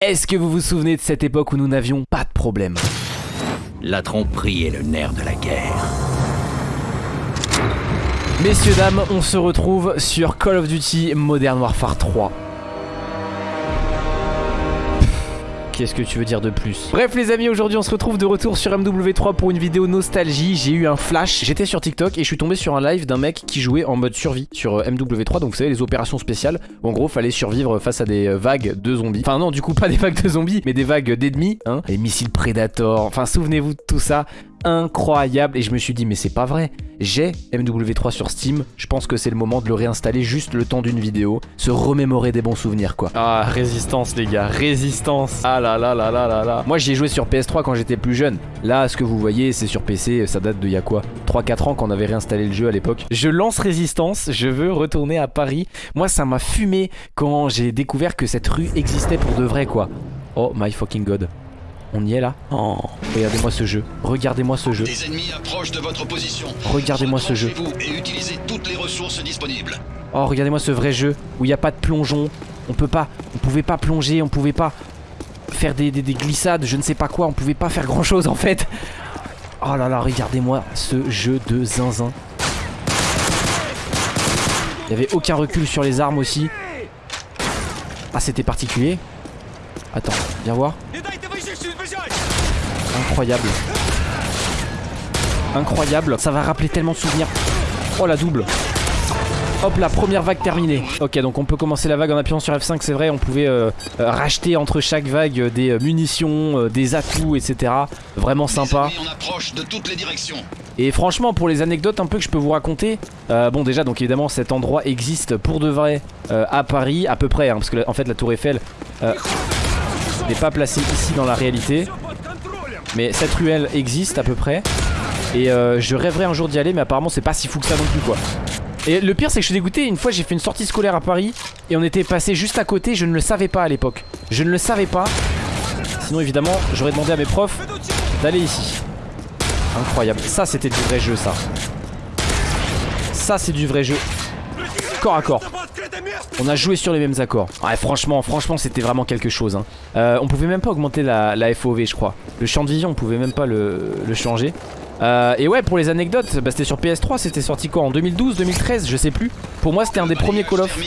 Est-ce que vous vous souvenez de cette époque où nous n'avions pas de problème? La tromperie est le nerf de la guerre. Messieurs, dames, on se retrouve sur Call of Duty Modern Warfare 3. Qu'est-ce que tu veux dire de plus Bref les amis, aujourd'hui on se retrouve de retour sur MW3 pour une vidéo nostalgie. J'ai eu un flash, j'étais sur TikTok et je suis tombé sur un live d'un mec qui jouait en mode survie sur euh, MW3. Donc vous savez les opérations spéciales en gros fallait survivre face à des euh, vagues de zombies. Enfin non du coup pas des vagues de zombies mais des vagues d'ennemis. Hein les missiles Predator, enfin souvenez-vous de tout ça incroyable. Et je me suis dit mais c'est pas vrai. J'ai MW3 sur Steam. Je pense que c'est le moment de le réinstaller juste le temps d'une vidéo. Se remémorer des bons souvenirs quoi. Ah résistance les gars. Résistance. Ah là là là là là là. Moi j'y ai joué sur PS3 quand j'étais plus jeune. Là ce que vous voyez c'est sur PC ça date de y a quoi? 3-4 ans qu'on avait réinstallé le jeu à l'époque. Je lance résistance. Je veux retourner à Paris. Moi ça m'a fumé quand j'ai découvert que cette rue existait pour de vrai quoi. Oh my fucking god on y est là Oh, regardez-moi ce jeu. Regardez-moi ce jeu. Des ennemis approchent de votre position. Regardez-moi ce jeu. Et utilisez toutes les ressources disponibles. Oh, regardez-moi ce vrai jeu où il n'y a pas de plongeon. On peut pas, on pouvait pas plonger, on pouvait pas faire des, des, glissades, je ne sais pas quoi, on pouvait pas faire grand chose en fait. Oh là là, regardez-moi ce jeu de zinzin. Il n'y avait aucun recul sur les armes aussi. Ah, c'était particulier. Attends, viens voir. Incroyable. Incroyable. Ça va rappeler tellement de souvenirs. Oh la double. Hop la première vague terminée Ok donc on peut commencer la vague en appuyant sur F5 c'est vrai on pouvait euh, euh, racheter entre chaque vague euh, des munitions, des atouts etc Vraiment sympa Et franchement pour les anecdotes un peu que je peux vous raconter Bon déjà donc évidemment cet endroit existe pour de vrai à Paris à peu près hein, Parce que en fait la tour Eiffel n'est pas placée ici dans la réalité. Mais cette ruelle existe à peu près. Et euh, je rêverais un jour d'y aller Mais apparemment c'est pas si fou que ça non plus quoi. Et le pire c'est que je suis dégoûté. Une fois j'ai fait une sortie scolaire à Paris Et on était passé juste à côté. Je ne le savais pas à l'époque. Je ne le savais pas. Sinon évidemment j'aurais demandé à mes profs D'aller ici. Incroyable. Ça c'était du vrai jeu ça. Ça c'est du vrai jeu. Corps à corps on a joué sur les mêmes accords. Ouais franchement franchement c'était vraiment quelque chose hein. euh, On pouvait même pas augmenter la, FOV je crois. Le champ de vision on pouvait même pas le, changer. Euh, Et ouais pour les anecdotes bah, C'était sur PS3 c'était sorti quoi en 2012 2013 je sais plus. Pour moi c'était un des premiers Call of.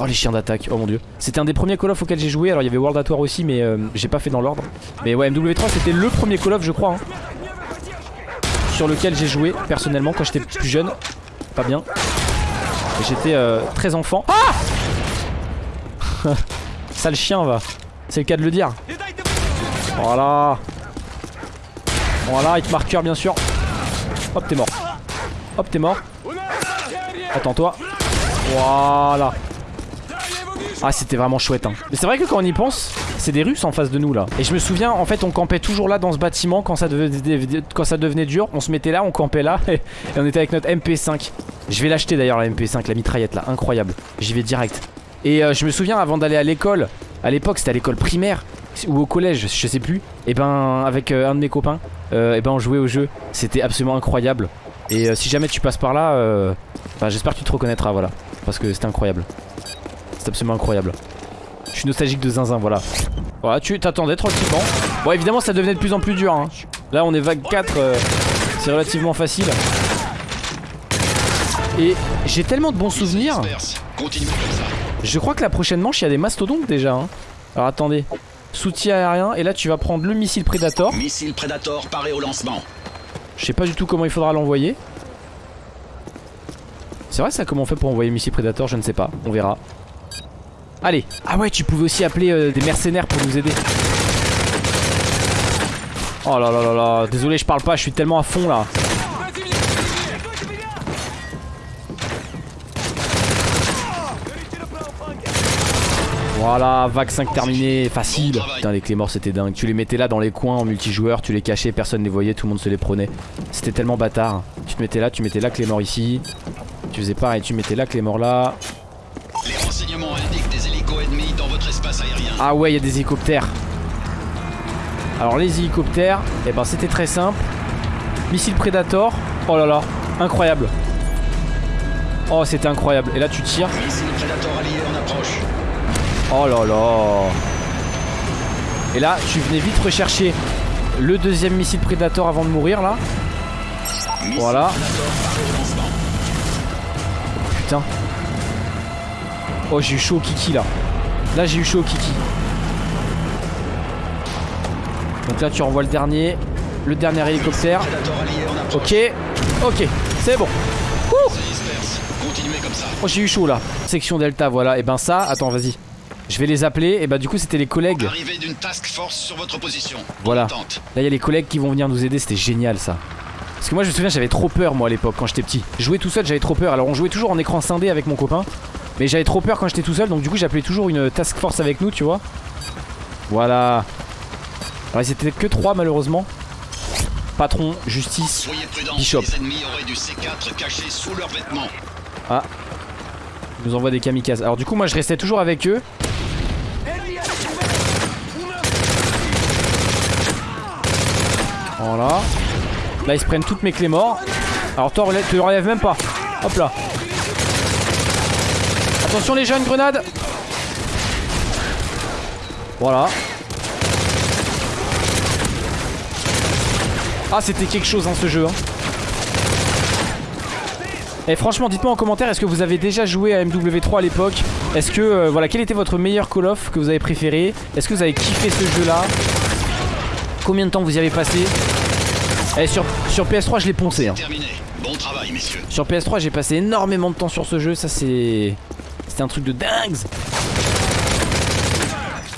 Oh les chiens d'attaque oh mon dieu. C'était un des premiers Call of auxquels j'ai joué. Alors il y avait World at War aussi mais euh, j'ai pas fait dans l'ordre. Mais ouais MW3 c'était le premier Call of je crois hein, Sur lequel j'ai joué personnellement quand j'étais plus jeune. Pas bien J'étais euh, très enfant. Ah Sale chien va. C'est le cas de le dire. Voilà. Voilà, hit marqueur bien sûr. Hop, t'es mort. Hop, t'es mort. Attends-toi. Voilà. Ah, c'était vraiment chouette. Hein. Mais c'est vrai que quand on y pense, c'est des Russes en face de nous là. Et je me souviens, en fait, on campait toujours là dans ce bâtiment quand ça devenait, dur. On se mettait là, on campait là et on était avec notre MP5. Je vais l'acheter d'ailleurs la MP5, la mitraillette là, incroyable. J'y vais direct. Et euh, je me souviens avant d'aller à l'école, à l'époque c'était à l'école primaire ou au collège, je sais plus. Et ben avec euh, un de mes copains, euh, et ben on jouait au jeu. C'était absolument incroyable. Et si jamais tu passes par là, ben, j'espère que tu te reconnaîtras, voilà. Parce que c'était incroyable. C'est absolument incroyable. Je suis nostalgique de zinzin, voilà. Voilà, tu t'attendais tranquillement. Bon, évidemment, ça devenait de plus en plus dur. Hein. Là, on est vague 4. c'est relativement facile. Et j'ai tellement de bons souvenirs. Je crois que la prochaine manche, il y a des mastodontes déjà. Hein. Alors attendez. Soutien aérien. Et là, tu vas prendre le missile Predator. Missile Predator paré au lancement. Je sais pas du tout comment il faudra l'envoyer. C'est vrai ça comment on fait pour envoyer missile Predator Je ne sais pas. On verra. Allez. Ah ouais, tu pouvais aussi appeler euh, des mercenaires pour nous aider. Oh là là là là. Désolé, je parle pas. Je suis tellement à fond là. Voilà, vague 5 terminé, facile. Putain, les clés morts c'était dingue. Tu les mettais là dans les coins en multijoueur, tu les cachais, personne ne les voyait, tout le monde se les prenait. C'était tellement bâtard. Tu te mettais là, tu mettais là clé mort ici. Tu faisais pareil, tu mettais là clé mort là. Dans votre espace aérien. Ah ouais, il y a des hélicoptères. Alors les hélicoptères, eh ben c'était très simple. Missile Predator. Oh là là, incroyable. Oh, c'était incroyable. Et là tu tires. Missile Predator allié en approche. Oh là là Et là, tu venais vite rechercher le deuxième missile Predator avant de mourir là. Missile Voilà. Putain. Oh, j'ai eu chaud au kiki là. Là, j'ai eu chaud au kiki. Donc là, tu renvoies le dernier. Le dernier hélicoptère. Ok. Ok. C'est bon. Ça. Oh, j'ai eu chaud là. Section Delta, voilà. Et ben ça, attends, vas-y. Je vais les appeler. Et bah, du coup, c'était les collègues. Arrivée d'une task force sur votre position. Voilà. Là, il y a les collègues qui vont venir nous aider. C'était génial ça. Parce que moi, je me souviens, j'avais trop peur moi à l'époque quand j'étais petit. Jouer tout seul, j'avais trop peur. Alors, on jouait toujours en écran scindé avec mon copain. Mais j'avais trop peur quand j'étais tout seul. Donc, du coup, j'appelais toujours une task force avec nous, tu vois. Voilà. Alors, ils étaient que trois malheureusement. Patron, justice. Bishop. Les ennemis auraient du C4 caché sous leurs vêtements. Ils nous envoient des kamikazes. Alors, du coup, moi, je restais toujours avec eux. Voilà. Là, ils se prennent toutes mes clés morts. Alors, toi, te relève même pas. Hop là. Attention, les jeunes, grenades. Voilà. Ah, c'était quelque chose, hein, ce jeu. Hein. Et franchement, dites-moi en commentaire, est-ce que vous avez déjà joué à MW3 à l'époque? Est-ce que, euh, voilà, quel était votre meilleur Call of que vous avez préféré? Est-ce que vous avez kiffé ce jeu-là? Combien de temps vous y avez passé? Et sur, sur PS3, je l'ai poncé. Hein. Bon travail, messieurs. Sur PS3, j'ai passé énormément de temps sur ce jeu. Ça, c'est. C'était un truc de dingue.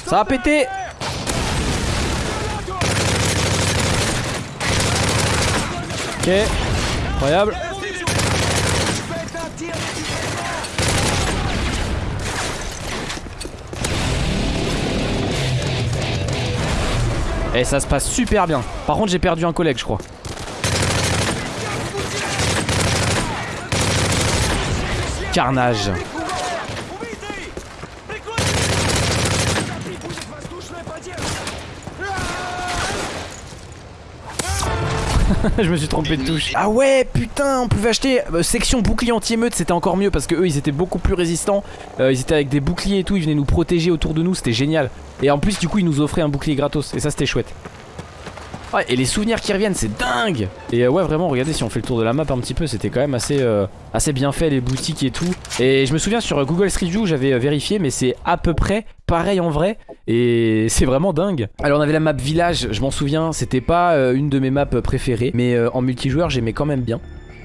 Ça a pété Ok, incroyable. Et ça se passe super bien. Par contre, j'ai perdu un collègue, je crois. Carnage. je me suis trompé de touche. Ah ouais, putain, on pouvait acheter euh, section bouclier anti-émeute, c'était encore mieux parce que eux ils étaient beaucoup plus résistants. Euh, ils étaient avec des boucliers et tout, ils venaient nous protéger autour de nous, c'était génial. Et en plus, du coup, ils nous offraient un bouclier gratos et ça c'était chouette. Ouais, et les souvenirs qui reviennent, c'est dingue Et euh, ouais, vraiment, regardez, si on fait le tour de la map un petit peu, c'était quand même assez, euh, assez bien fait, les boutiques et tout. Et je me souviens sur Google Street View, j'avais euh, vérifié, mais c'est à peu près pareil en vrai. Et c'est vraiment dingue. Alors on avait la map village, je m'en souviens, c'était pas une de mes maps préférées, mais en multijoueur, j'aimais quand même bien.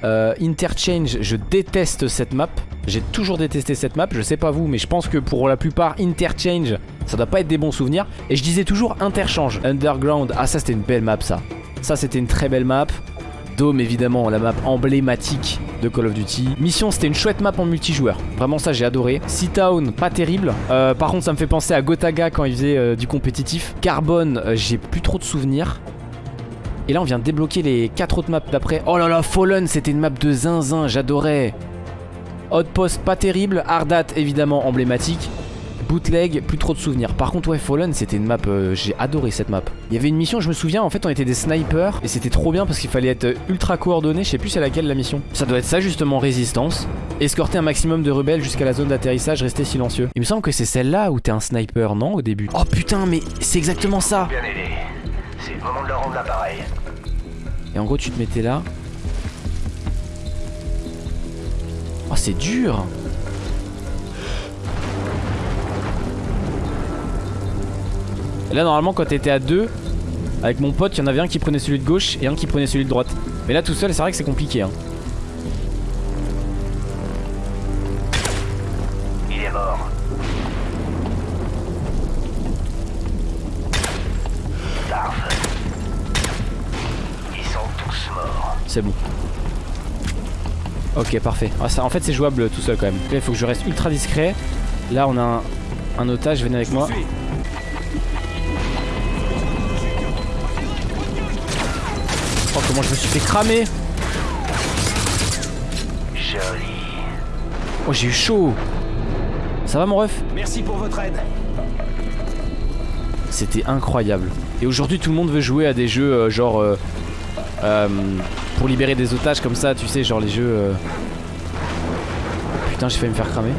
Euh, Interchange, je déteste cette map. J'ai toujours détesté cette map. Je sais pas vous, mais je pense que pour la plupart, Interchange, ça doit pas être des bons souvenirs. Et je disais toujours Interchange. Underground, ah ça c'était une belle map ça. Ça c'était une très belle map. Dome évidemment, la map emblématique de Call of Duty. Mission, c'était une chouette map en multijoueur. Vraiment ça j'ai adoré. Sea Town, pas terrible. Euh, par contre ça me fait penser à Gotaga quand il faisait euh, du compétitif. Carbone, j'ai plus trop de souvenirs. Et là on vient de débloquer les 4 autres maps d'après. Oh là là Fallen c'était une map de zinzin j'adorais. Outpost pas terrible Ardat évidemment emblématique. Bootleg plus trop de souvenirs. Par contre ouais Fallen c'était une map euh, J'ai adoré cette map. Il y avait une mission je me souviens en fait on était des snipers Et c'était trop bien parce qu'il fallait être ultra coordonné Je sais plus c'est laquelle la mission. Ça doit être ça justement résistance. Escorter un maximum de rebelles jusqu'à la zone d'atterrissage Rester silencieux. Il me semble que c'est celle-là où t'es un sniper non au début. Oh putain mais c'est exactement ça. C'est le moment de leur rendre l'appareil. Et en gros, tu te mettais là. Oh, c'est dur. Et là, normalement, quand t'étais à deux, avec mon pote, il y en avait un qui prenait celui de gauche et un qui prenait celui de droite. Mais là, tout seul, c'est vrai que c'est compliqué. Hein. C'est bon. Ok, parfait. Ah, ça, en fait, c'est jouable tout seul quand même. Là, il faut que je reste ultra discret. Là, on a un, un otage. Venez avec moi. Oh, comment je me suis fait cramer Joli. Oh, j'ai eu chaud. Ça va, mon ref? Merci pour votre aide. C'était incroyable. Et aujourd'hui, tout le monde veut jouer à des jeux euh, genre. euh, euh, pour libérer des otages comme ça, tu sais, genre les jeux. euh, Putain, j'ai failli me faire cramer.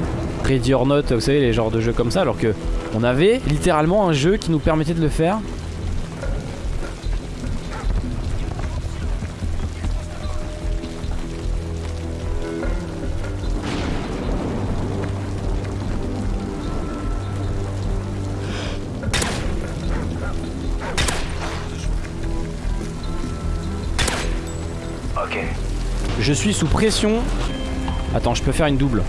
Ready or Not, vous savez, les genres de jeux comme ça, alors que on avait littéralement un jeu qui nous permettait de le faire. Je suis sous pression. Attends, je peux faire une double.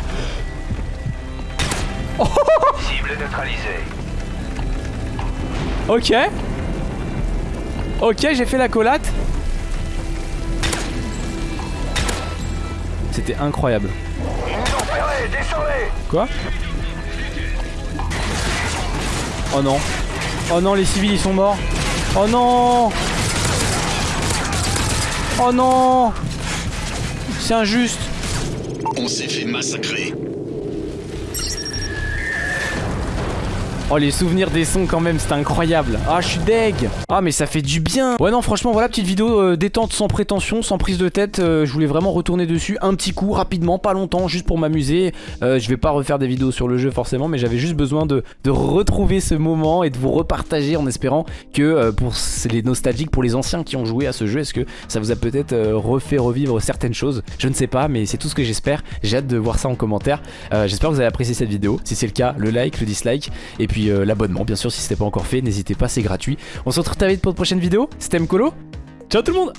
Cible neutralisée. Ok. Ok, j'ai fait la collate. C'était incroyable. Ils nous ont repérés, descendez Quoi? Oh non. Oh non, les civils ils sont morts. Oh non Oh non C'est injuste. On s'est fait massacrer. Oh les souvenirs des sons quand même, c'était incroyable. Ah je suis deg. Ah mais ça fait du bien. Ouais non franchement voilà petite vidéo euh, détente sans prétention, sans prise de tête. Euh, je voulais vraiment retourner dessus un petit coup rapidement, pas longtemps, juste pour m'amuser. Euh, je vais pas refaire des vidéos sur le jeu forcément, mais j'avais juste besoin de, de retrouver ce moment et de vous repartager en espérant que pour les nostalgiques, pour les anciens qui ont joué à ce jeu, est-ce que ça vous a peut-être refait revivre certaines choses? Je ne sais pas, mais c'est tout ce que j'espère. J'ai hâte de voir ça en commentaire. J'espère que vous avez apprécié cette vidéo. Si c'est le cas, le like, le dislike et puis euh, l'abonnement. Bien sûr, si ce pas encore fait, n'hésitez pas, c'est gratuit. On se retrouve très vite pour de prochaines vidéos. C'était Mkolo. Ciao tout le monde